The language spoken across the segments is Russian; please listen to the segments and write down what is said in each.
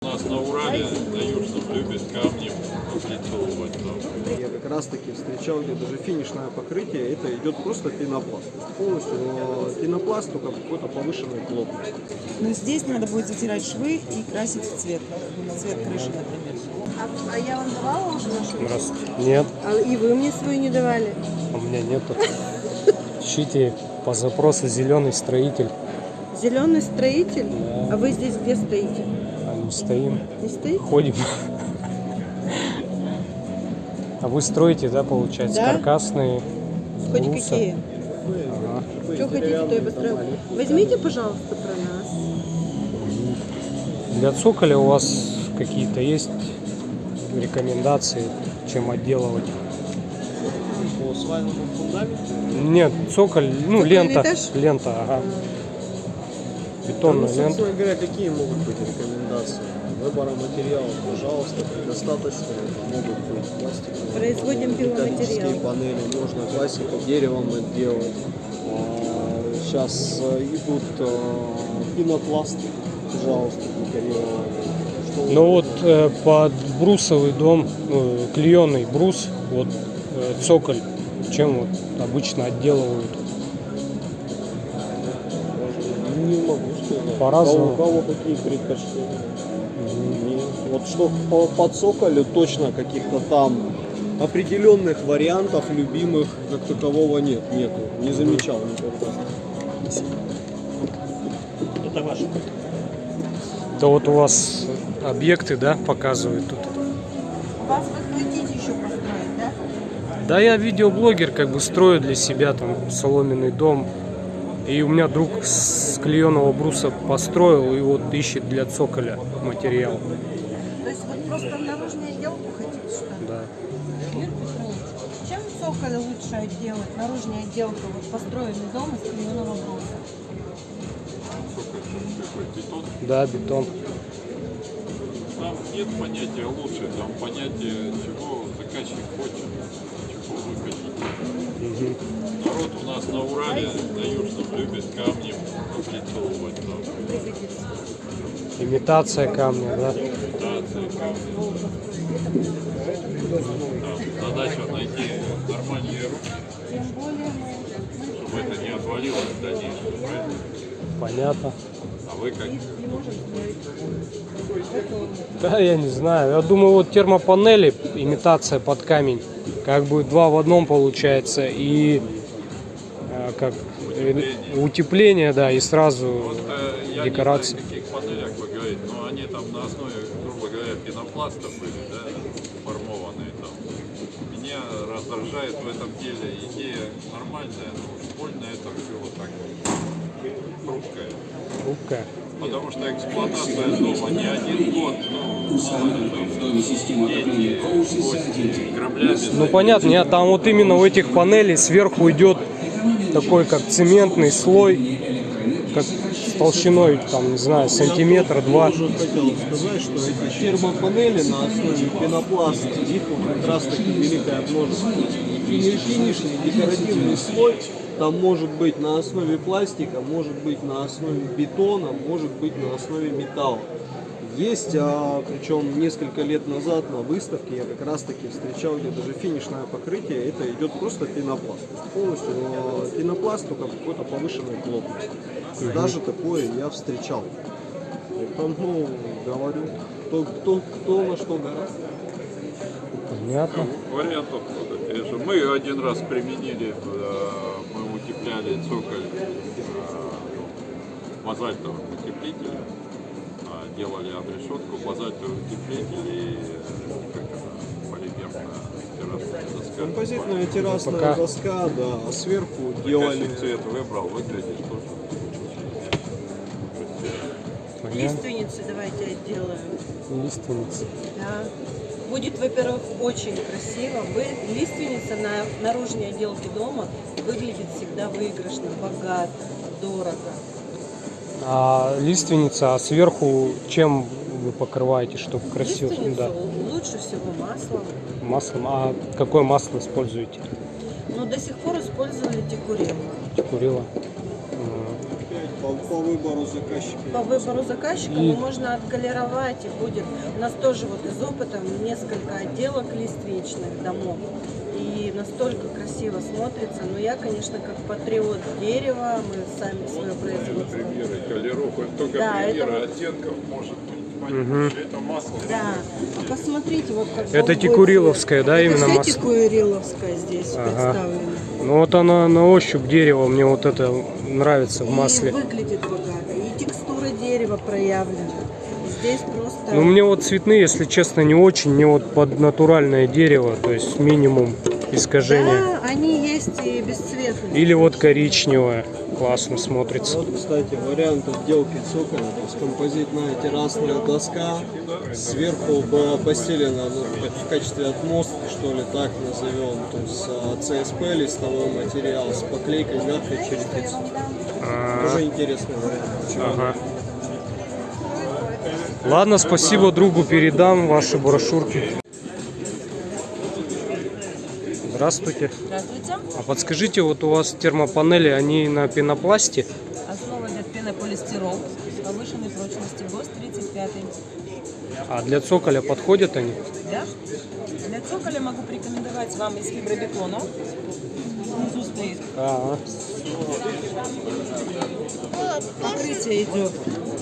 У нас на Урале, на Южном, любят камни облицовывать. там. Я как раз таки встречал, где даже финишное покрытие, это идет просто пенопласт. Полностью э, пенопласт, только какой-то повышенной плотности. Но здесь надо будет затирать швы и красить в цвет. Цвет крыши, например. А, а я вам давала уже нашу? Здравствуйте. Нет, А, и вы мне свою не давали? у меня нету. Ищите по запросу зеленый строитель. Зеленый строитель? А вы здесь где стоите? А стоим, стоите? ходим. А вы строите, да, получается, Да. каркасные Хоть какие? Ага. Что хотите, то и построю. Возьмите, пожалуйста, про нас. Для цоколя у вас какие-то есть рекомендации, чем отделывать? По свайному фундаменту Нет, цоколь, ну, Цокольный лента, этаж? лента, ага. Ну, Бетонная лента. собственно говоря, какие могут быть рекомендации? Выбора материалов, пожалуйста, предостаточно. Это могут быть пластиковые, Производим металлические панели, можно классику деревом делать. Сейчас идут э, пенопласты, пожалуйста, декорированные. Ну вот э, под брусовый дом, ну, клееный брус, вот э, цоколь, чем вот обычно отделывают. Не могу. По-разному. У кого какие предпочтения? Нет. Вот что по, по цоколю точно каких-то там определенных вариантов любимых как такового нет. Нету. Не замечал никогда. Это ваше. Это вот у вас объекты, да, показывают тут. Вас вы хотите еще построить, да? Да, я видеоблогер, как бы строю для себя там соломенный дом. И у меня друг с клееного бруса построил и вот ищет для цоколя материал. То есть вот просто наружную отделку хотите, что ли? Да. Юрий Петрович, чем цоколь лучше отделать? Наружная отделка, вот построенный дом из клееного бруса. Бетон. Да, бетон. Там нет понятия лучше, там понятие, чего заказчик хочет, Народ у нас на Урале, на Южном, любит камни облицовывать. Там. Имитация камня, да. имитации камня. Там задача найти нормальные руки, чтобы это не отвалилось в дальнейшем. правильно? Понятно. А вы как? Да, я не знаю. Я думаю, вот термопанели, имитация под камень, как бы два в одном получается. И э, как э, утепление, да, и сразу Вот э, я декорации. не знаю, каких панелях вы говорите, но они там на основе, грубо говоря, пенопласта были, да, формованные там. Меня раздражает в этом деле идея нормальная, но больно это все вот так хрупкое. хрупкая. Потому что эксплуатация дома не один год, ну, Ну понятно, нет, там вот именно у этих панелей сверху идет такой как цементный слой, как с толщиной, там, не знаю, сантиметра два. Я тоже хотел сказать, что эти термопанели на основе пенопласта, их как раз таки великое множество. Фини- Финишный декоративный слой, там может быть на основе пластика, может быть на основе бетона, может быть на основе металла. Есть, а, причем несколько лет назад на выставке я как раз таки встречал, где даже финишное покрытие, это идет просто пенопласт. Полностью а, пенопласт, только какой-то повышенной плотности. Даже такое я встречал. Поэтому говорю, кто, кто, кто на что гораздо. Понятно. Вариантов много, конечно. Мы один раз применили, э, утепляли цоколь э, базальтовым утеплителем, а, делали обрешетку, базальтовый утеплитель и э, как это, полимерная террасная доска. Композитная террасная Пока. доска, да, а сверху делали... Заказчик цвет выбрал, выглядит тоже. Лиственницы давайте отделаем. Лиственница. Да. Будет, во-первых, очень красиво. Вы, лиственница на наружной отделке дома выглядит всегда выигрышно, богато, дорого. А лиственница, а сверху чем вы покрываете, чтобы красиво? Лиственницу Да. лучше всего маслом. Маслом. А какое масло используете? Но до сих пор использовали декурил. Курила. По по, выбору заказчика. По выбору заказчика И- можно отколеровать и будет. У нас тоже вот из опыта несколько отделок лиственничных домов. И настолько красиво смотрится. Но я, конечно, как патриот дерева, мы сами свое производство. Примеры колеров, это только Да, это примеры вот- оттенков может быть. Понимаешь, это масло. Да, а посмотрите, вот как Это цвет. да, Это именно все масло? тикуриловское здесь Ага. представлено. Ну вот она на ощупь дерево, мне вот это нравится в И масле. выглядит богато, и текстура дерева проявлена. Здесь просто... Ну мне вот цветные, если честно, не очень, мне вот под натуральное дерево, то есть минимум искажения. Да, они есть и бесцветные. Или вот коричневое, классно смотрится. Вот, кстати, вариант отделки цоколя, то есть композитная террасная доска, сверху была постелена ну, как в качестве отмостки, что ли, так назовем, то есть а, CSP листовой материал с поклейкой мягкой черепицы. А, Тоже интересный вариант. Ага. Ладно, спасибо другу, передам ваши брошюрки. Здравствуйте. Здравствуйте. А подскажите, вот у вас термопанели, они на пенопласте? А для цоколя подходят они? Да? Для цоколя могу порекомендовать вам из фибробетона. Внизу стоит. А, Покрытие идет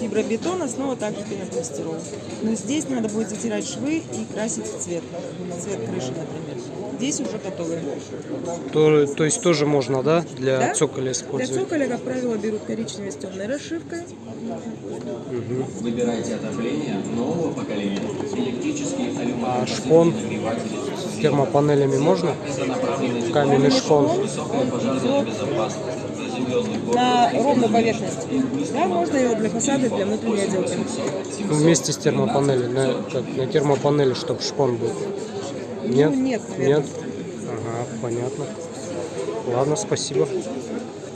фибробетон, основа также пенополистирол. Но здесь надо будет затирать швы и красить в цвет. Цвет крыши, например. Здесь уже готовы. то, то есть тоже можно, да, для Да? цоколя Для использовать? цоколя, как правило, берут коричневый с темной расшивкой. Выбирайте отопление нового поколения. Электрический А алюминий. шпон с термопанелями можно? Каменный шпон. На ровную поверхность. Да, можно его для фасада, для внутренней отделки. Ну, вместе с термопанелью, на, как, на термопанели, чтобы шпон был. Нет? Ну, нет, наверное. Нет? Ага, понятно. Ладно, спасибо.